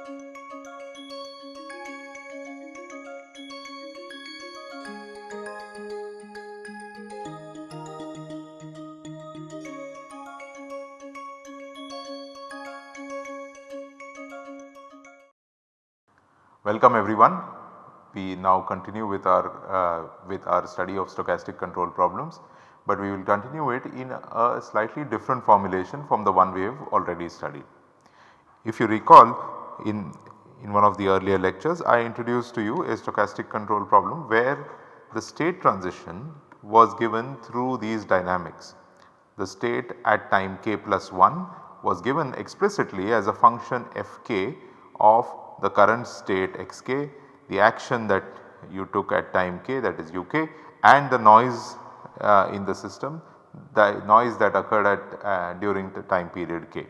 Welcome everyone. We now continue with our uh, with our study of stochastic control problems, but we will continue it in a slightly different formulation from the one we have already studied. If you recall in in one of the earlier lectures I introduced to you a stochastic control problem where the state transition was given through these dynamics. The state at time k plus 1 was given explicitly as a function fk of the current state xk, the action that you took at time k that is uk and the noise uh, in the system the noise that occurred at uh, during the time period k.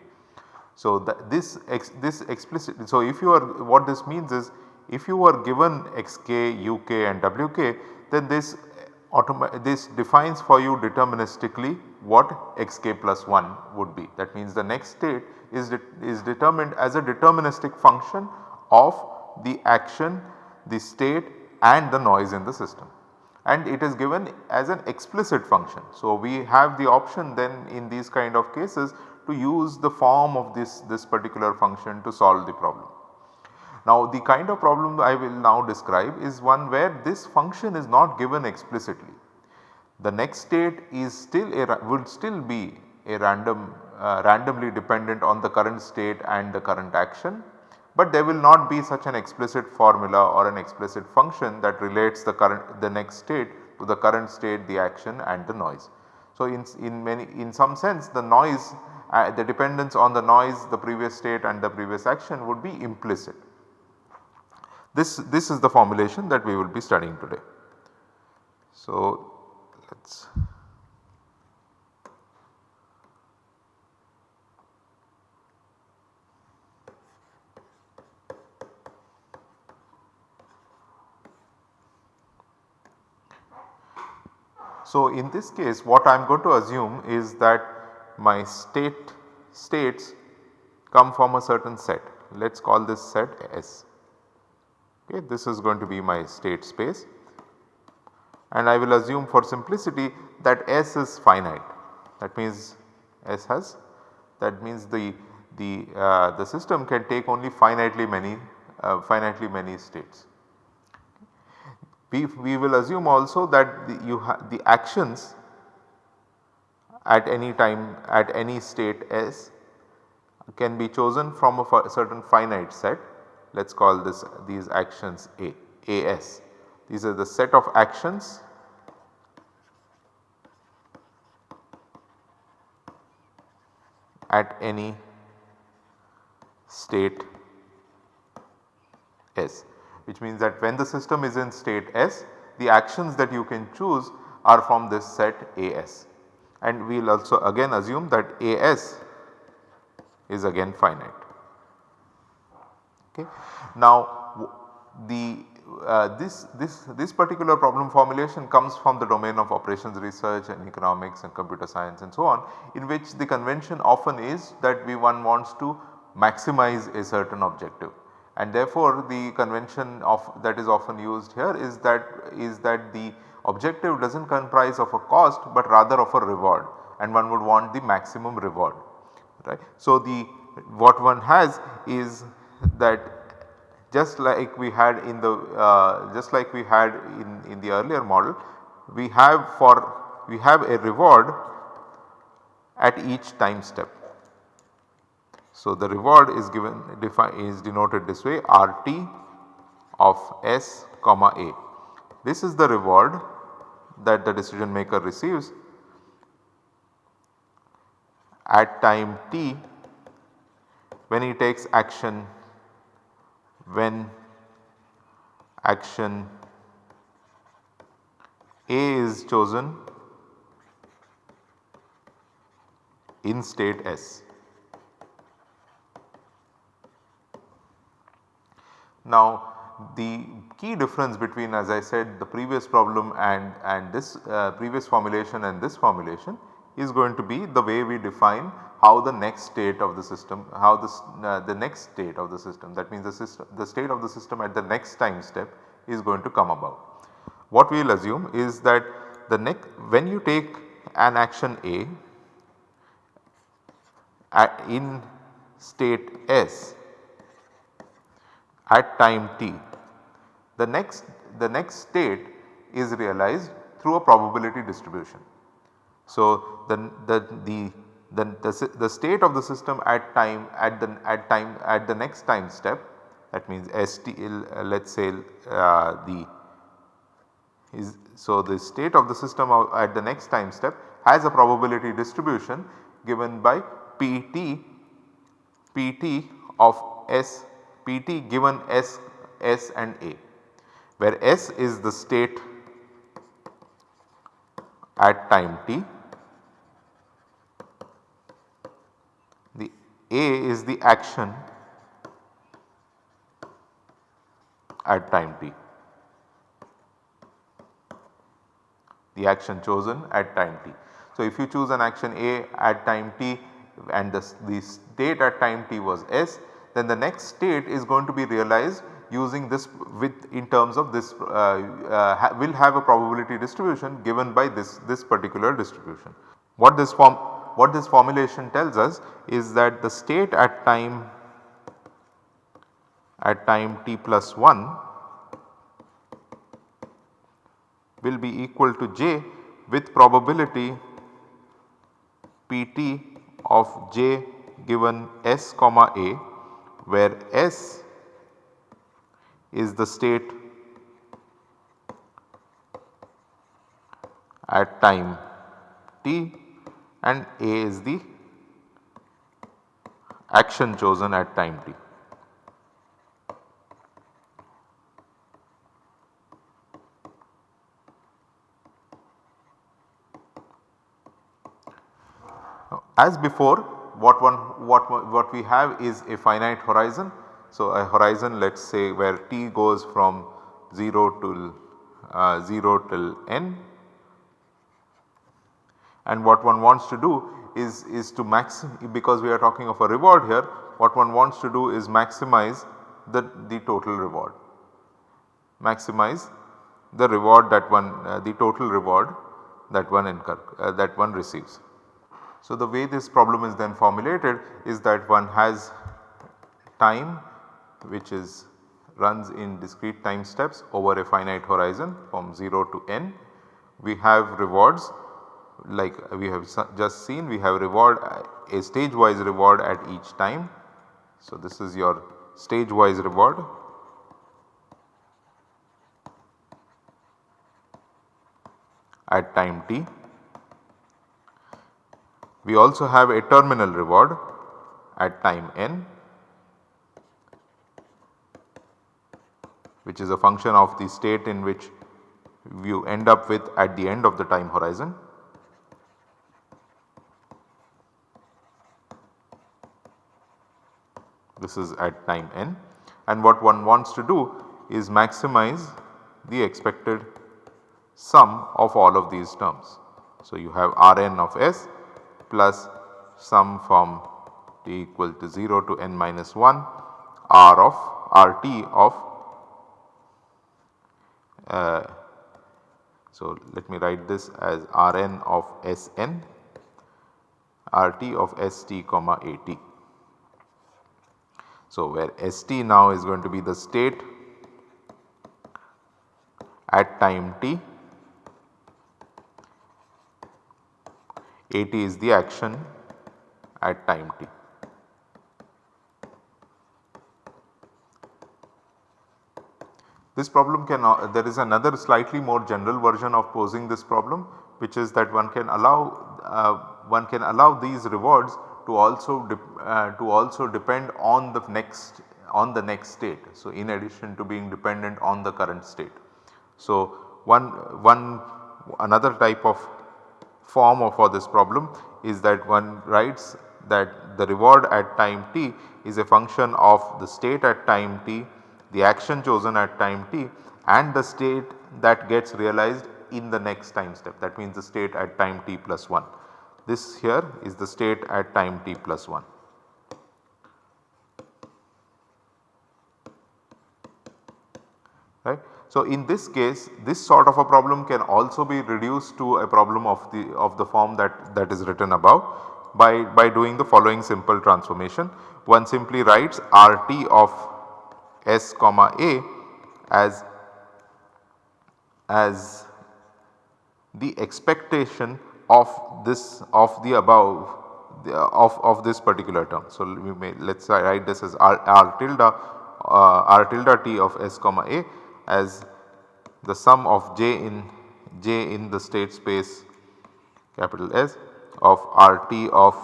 So, this ex, this explicit so if you are what this means is if you are given xk, uk and wk then this eh, this defines for you deterministically what xk plus 1 would be. That means the next state is, de is determined as a deterministic function of the action, the state and the noise in the system and it is given as an explicit function. So, we have the option then in these kind of cases to use the form of this, this particular function to solve the problem. Now the kind of problem I will now describe is one where this function is not given explicitly. The next state is still a would still be a random uh, randomly dependent on the current state and the current action but there will not be such an explicit formula or an explicit function that relates the current the next state to the current state the action and the noise. So, in, in many in some sense the noise uh, the dependence on the noise the previous state and the previous action would be implicit. This, this is the formulation that we will be studying today. So, let us So, in this case what I am going to assume is that my state states come from a certain set. Let us call this set S. Okay, this is going to be my state space and I will assume for simplicity that S is finite. That means S has that means the the uh, the system can take only finitely many uh, finitely many states. We, we will assume also that the, you the actions at any time at any state S can be chosen from a certain finite set. Let us call this these actions A, AS. These are the set of actions. At any state S which means that when the system is in state S the actions that you can choose are from this set AS and we will also again assume that AS is again finite. Okay. Now the uh, this, this, this particular problem formulation comes from the domain of operations research and economics and computer science and so on in which the convention often is that we one wants to maximize a certain objective and therefore the convention of that is often used here is that is that the objective does not comprise of a cost but rather of a reward and one would want the maximum reward right. So the what one has is that just like we had in the uh, just like we had in, in the earlier model we have for we have a reward at each time step so, the reward is given is denoted this way RT of S comma A. This is the reward that the decision maker receives at time t when he takes action when action A is chosen in state S. Now the key difference between as I said the previous problem and, and this uh, previous formulation and this formulation is going to be the way we define how the next state of the system how this uh, the next state of the system that means the system the state of the system at the next time step is going to come about. What we will assume is that the next when you take an action A at in state S at time t the next the next state is realized through a probability distribution. So, the, the, the, the, the, the state of the system at time at the at time at the next time step that means ST uh, let us say uh, the is so the state of the system at the next time step has a probability distribution given by PT PT of S PT given S S and A where S is the state at time t. The A is the action at time t. The action chosen at time t. So, if you choose an action A at time t and the, the state at time t was S then the next state is going to be realized using this with in terms of this uh, uh, ha will have a probability distribution given by this, this particular distribution. What this form what this formulation tells us is that the state at time at time t plus 1 will be equal to j with probability pt of j given s comma a where s is the state at time t and A is the action chosen at time t. As before what one what what we have is a finite horizon so, a horizon let us say where t goes from 0 to uh, 0 till n and what one wants to do is, is to max because we are talking of a reward here what one wants to do is maximize the, the total reward maximize the reward that one uh, the total reward that one incur uh, that one receives. So, the way this problem is then formulated is that one has time which is runs in discrete time steps over a finite horizon from 0 to n. We have rewards like we have just seen we have reward a stage wise reward at each time. So, this is your stage wise reward at time t. We also have a terminal reward at time n which is a function of the state in which you end up with at the end of the time horizon. This is at time n and what one wants to do is maximize the expected sum of all of these terms. So, you have Rn of s plus sum from t equal to 0 to n minus 1 R of Rt of Uh, so, let me write this as Rn of Sn Rt of St comma At. So, where St now is going to be the state at time t, At is the action at time t. This problem can uh, there is another slightly more general version of posing this problem which is that one can allow uh, one can allow these rewards to also uh, to also depend on the next on the next state. So, in addition to being dependent on the current state. So, one one another type of form of for this problem is that one writes that the reward at time t is a function of the state at time t the action chosen at time t and the state that gets realized in the next time step that means the state at time t plus 1. this here is the state at time t plus 1. Right. So, in this case this sort of a problem can also be reduced to a problem of the of the form that that is written above by, by doing the following simple transformation. One simply writes RT of S comma A as, as the expectation of this of the above the, of, of this particular term. So, we may let us write this as R, R tilde uh, R tilde T of S comma A as the sum of j in j in the state space capital S of RT of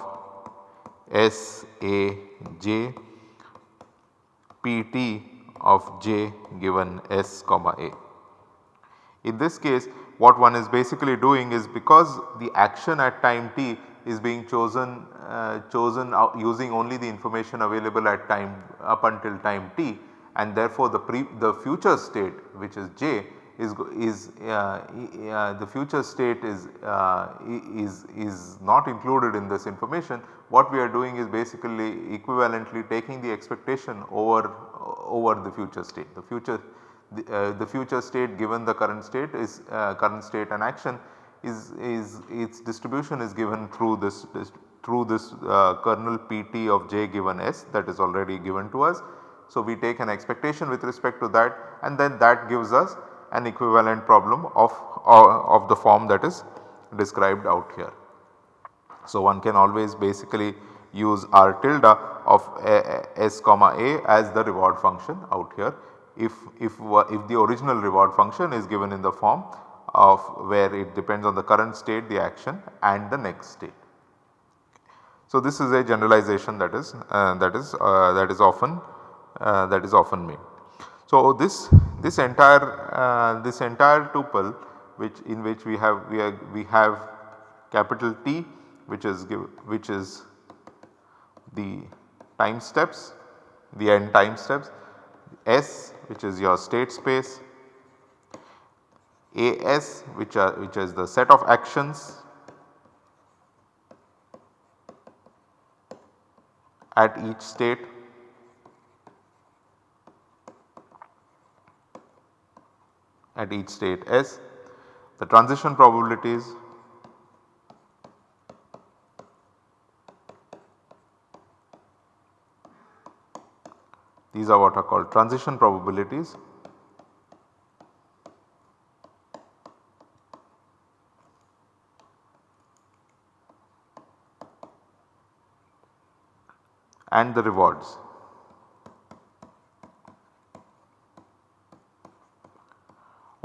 S A j PT of j given S comma A. In this case what one is basically doing is because the action at time t is being chosen uh, chosen using only the information available at time up until time t and therefore the the future state which is j is is uh, uh, the future state is uh, is is not included in this information what we are doing is basically equivalently taking the expectation over over the future state the future the, the future state given the current state is current state and action is is its distribution is given through this, this through this uh, kernel pt of j given s that is already given to us. So, we take an expectation with respect to that and then that gives us an equivalent problem of, of the form that is described out here. So, one can always basically use r tilde of s comma a as the reward function out here if, if, if the original reward function is given in the form of where it depends on the current state, the action and the next state. So, this is a generalization that is uh, that is uh, that is often uh, that is often made. So, this this entire uh, this entire tuple which in which we have we, are, we have capital T which is give, which is the time steps the n time steps S which is your state space AS which are which is the set of actions at each state at each state S. The transition probabilities these are what are called transition probabilities. and the rewards.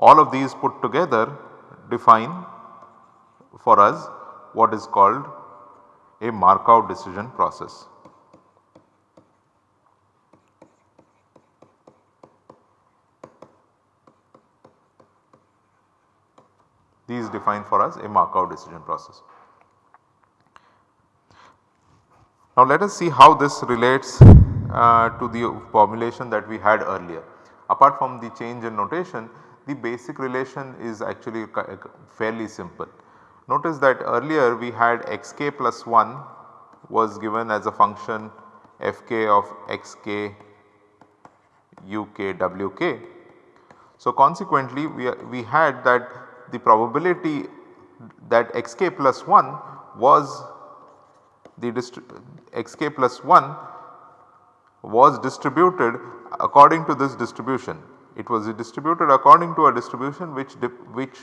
All of these put together define for us what is called a Markov decision process. These define for us a Markov decision process. Now let us see how this relates uh, to the formulation that we had earlier. Apart from the change in notation, the basic relation is actually fairly simple. Notice that earlier we had xk plus 1 was given as a function fk of xk uk wk. So consequently we, we had that the probability that xk plus 1 was the xk plus 1 was distributed according to this distribution it was distributed according to a distribution which which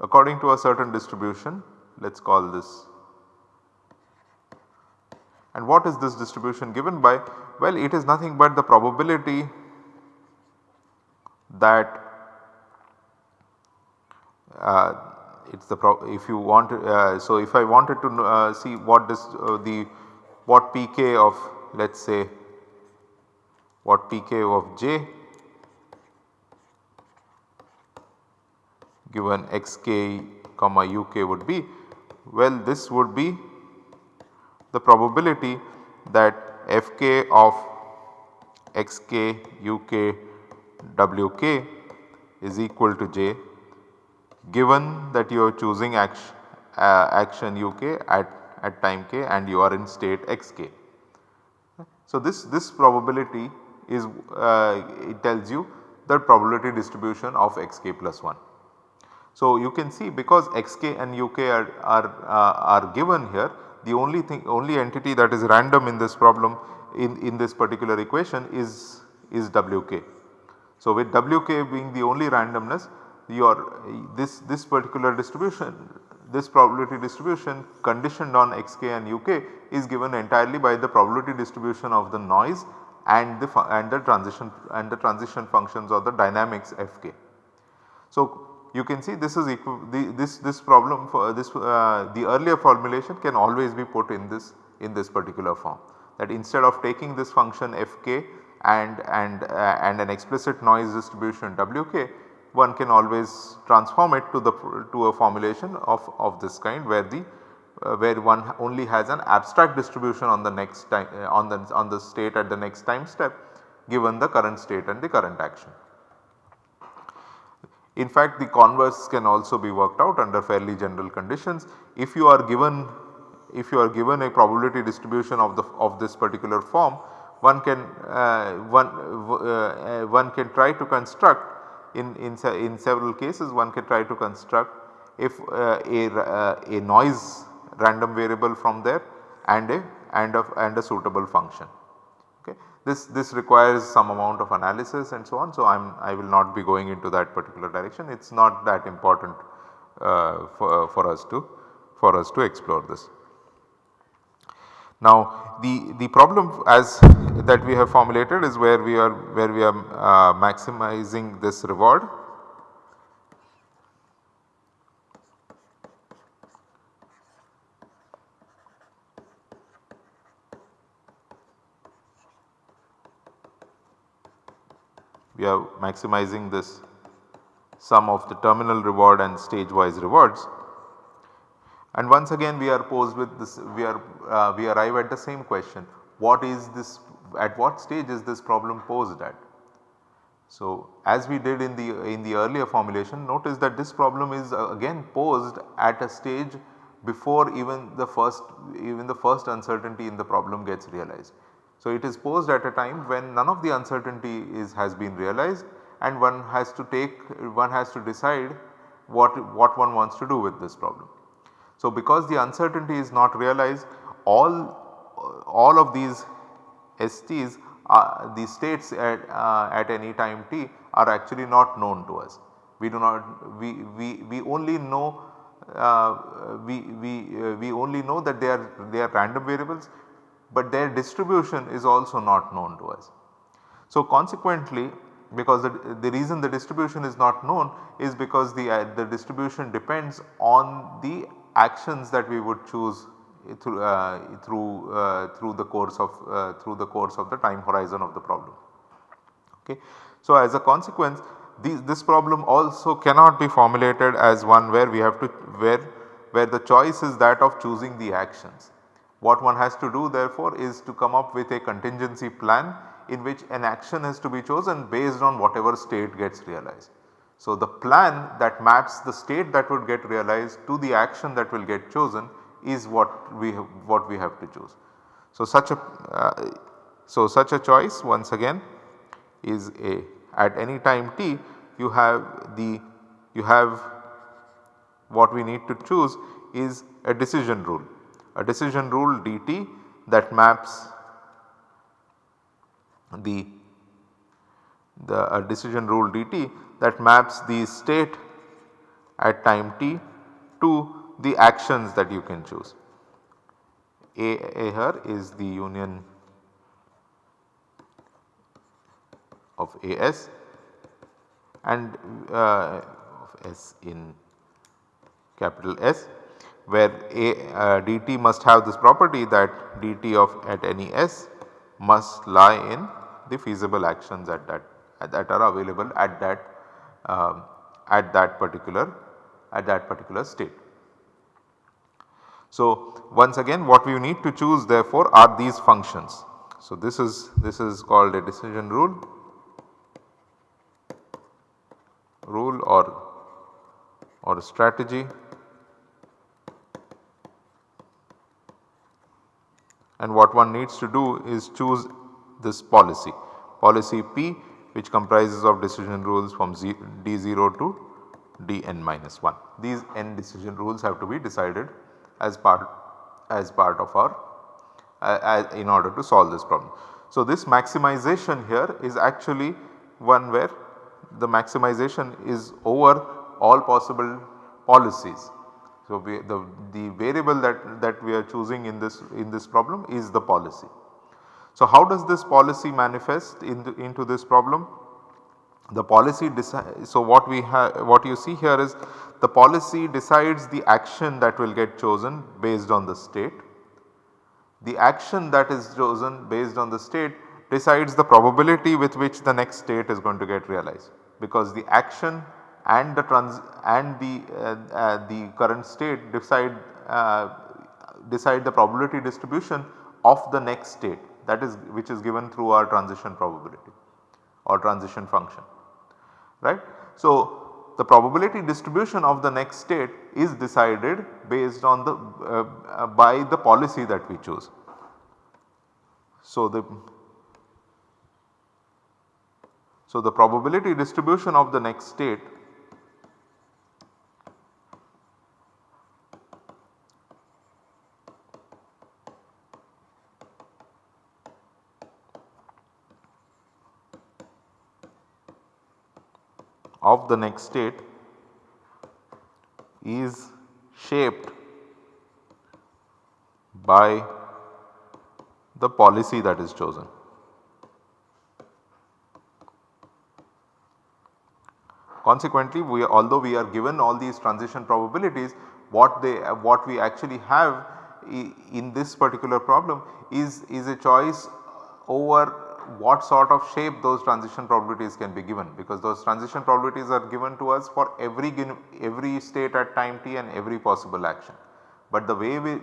according to a certain distribution let us call this. And what is this distribution given by? Well it is nothing but the probability that uh, it is the if you want uh, so if I wanted to uh, see what this uh, the what pk of let us say what pk of j given xk comma uk would be well this would be the probability that fk of xk uk wk is equal to j given that you are choosing action, uh, action uk at, at time k and you are in state xk. So, this, this probability is uh, it tells you the probability distribution of xk plus 1. So, you can see because xk and uk are, are, uh, are given here the only thing only entity that is random in this problem in, in this particular equation is, is wk. So, with wk being the only randomness your this, this particular distribution this probability distribution conditioned on xk and uk is given entirely by the probability distribution of the noise and the and the transition and the transition functions or the dynamics fk. So, you can see this is the, this this problem for this uh, the earlier formulation can always be put in this in this particular form that instead of taking this function fk and and uh, and an explicit noise distribution wk one can always transform it to the to a formulation of of this kind where the uh, where one only has an abstract distribution on the next time uh, on the on the state at the next time step given the current state and the current action. In fact, the converse can also be worked out under fairly general conditions. If you are given if you are given a probability distribution of the of this particular form, one can uh, one uh, one can try to construct in in, in several cases one can try to construct if uh, a, uh, a noise random variable from there and a and a and a suitable function. Okay. This, this requires some amount of analysis and so on. So, I am I will not be going into that particular direction it is not that important uh, for, for us to for us to explore this. Now the, the problem as that we have formulated is where we are where we are uh, maximizing this reward we are maximizing this sum of the terminal reward and stage wise rewards. And once again we are posed with this we are uh, we arrive at the same question what is this at what stage is this problem posed at. So, as we did in the in the earlier formulation notice that this problem is uh, again posed at a stage before even the first even the first uncertainty in the problem gets realized. So, it is posed at a time when none of the uncertainty is has been realized and one has to take one has to decide what, what one wants to do with this problem. So, because the uncertainty is not realized all all of these STs uh, the states at, uh, at any time t are actually not known to us. We do not we, we, we only know uh, we, we, uh, we only know that they are they are random variables but their distribution is also not known to us. So, consequently because the, the reason the distribution is not known is because the, uh, the distribution depends on the actions that we would choose through uh, through uh, through the course of uh, through the course of the time horizon of the problem. Okay. So, as a consequence these, this problem also cannot be formulated as one where we have to where where the choice is that of choosing the actions. What one has to do therefore is to come up with a contingency plan in which an action is to be chosen based on whatever state gets realized. So, the plan that maps the state that would get realized to the action that will get chosen is what we have, what we have to choose. So, such a uh, so such a choice once again is a at any time t you have the you have what we need to choose is a decision rule a decision rule dt that maps the the a decision rule dt that maps the state at time t to the actions that you can choose. A, A here is the union of AS and uh, of S in capital S where a uh, dt must have this property that dt of at any s must lie in the feasible actions at that that are available at that uh, at that particular at that particular state. So, once again what we need to choose therefore are these functions. So, this is this is called a decision rule rule or or strategy and what one needs to do is choose this policy. Policy P which comprises of decision rules from D0 to Dn minus 1. These n decision rules have to be decided as part as part of our uh, in order to solve this problem. So, this maximization here is actually one where the maximization is over all possible policies. So, we, the, the variable that, that we are choosing in this in this problem is the policy. So, how does this policy manifest in the, into this problem? The policy so what we have what you see here is the policy decides the action that will get chosen based on the state. The action that is chosen based on the state decides the probability with which the next state is going to get realized because the action and the trans and the uh, uh, the current state decide uh, decide the probability distribution of the next state that is which is given through our transition probability or transition function right. So, the probability distribution of the next state is decided based on the uh, by the policy that we choose. So, the so the probability distribution of the next state of the next state is shaped by the policy that is chosen. Consequently, we although we are given all these transition probabilities what they what we actually have in this particular problem is, is a choice over what sort of shape those transition probabilities can be given because those transition probabilities are given to us for every every state at time t and every possible action. But the way we,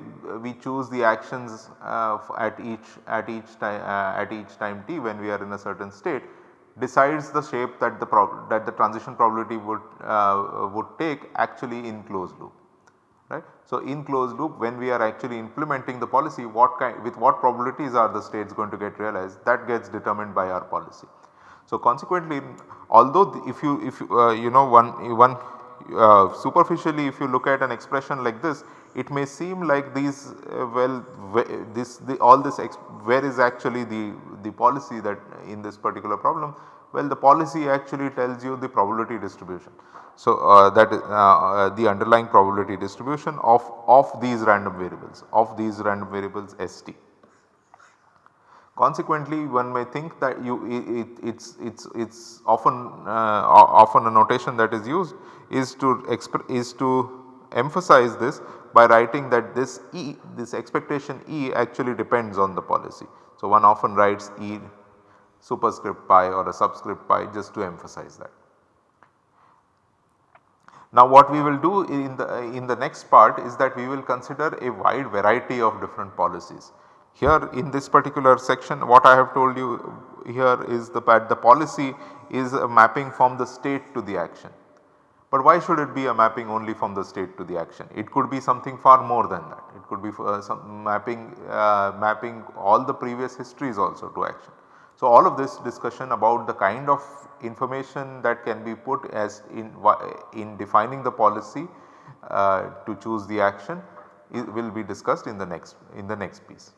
we choose the actions uh, at each at each time uh, at each time t when we are in a certain state decides the shape that the that the transition probability would uh, would take actually in closed loop right. So, in closed loop when we are actually implementing the policy what kind with what probabilities are the states going to get realized that gets determined by our policy. So, consequently although if you if you, uh, you know one one uh, superficially if you look at an expression like this it may seem like these uh, well this the, all this where is actually the the policy that in this particular problem well the policy actually tells you the probability distribution. So, uh, that uh, uh, the underlying probability distribution of, of these random variables of these random variables ST. Consequently, one may think that you it, it's it's it's often uh, often a notation that is used is to is to emphasize this by writing that this E this expectation E actually depends on the policy. So, one often writes E superscript pi or a subscript pi just to emphasize that. Now what we will do in the, in the next part is that we will consider a wide variety of different policies. Here in this particular section what I have told you here is the, the policy is a mapping from the state to the action. But why should it be a mapping only from the state to the action? It could be something far more than that. It could be uh, some mapping, uh, mapping all the previous histories also to action. So, all of this discussion about the kind of information that can be put as in, in defining the policy uh, to choose the action will be discussed in the next in the next piece.